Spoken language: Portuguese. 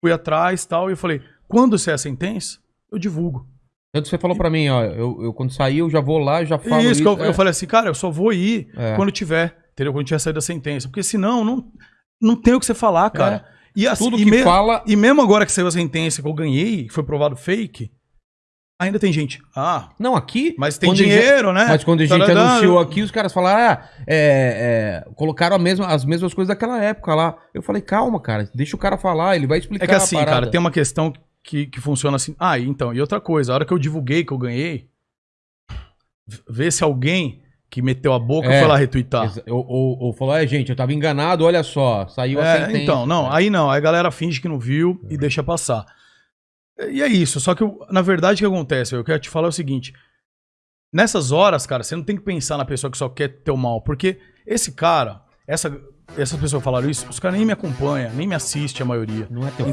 fui atrás e tal, e eu falei, quando sair a sentença, eu divulgo. Tanto que você falou pra mim, ó, eu, eu quando sair eu já vou lá, já falo isso, isso. que eu, é. eu falei assim, cara, eu só vou ir É. quando tiver, entendeu? Quando tiver saído a sentença. Porque senão, não, não tem o que você falar, cara. E, assim, Tudo e que me- fala... e mesmo agora que saiu a sentença que eu ganhei, que foi provado fake, ainda tem gente. Ah, Não, aqui... mas tem dinheiro, né? Mas quando a gente anunciou aqui, os caras falaram, ah, é, é, colocaram a mesma, as mesmas coisas daquela época lá. Eu falei, calma, cara, deixa o cara falar, ele vai explicar É que assim, a cara, tem uma questão que, que funciona assim. Ah, então, e outra coisa, a hora que eu divulguei que eu ganhei, vê se alguém que meteu a boca É, foi lá retweetar. Ou, ou, ou falou, é, gente, eu tava enganado, olha só, saiu a É, sentença. então, não, É. aí não, aí a galera finge que não viu e deixa passar. E é isso, só que na verdade o que acontece, eu quero te falar é o seguinte, nessas horas, cara, você não tem que pensar na pessoa que só quer teu mal, porque esse cara, essa, essas pessoas falaram isso, os caras nem me acompanham, nem me assistem a maioria. Não é teu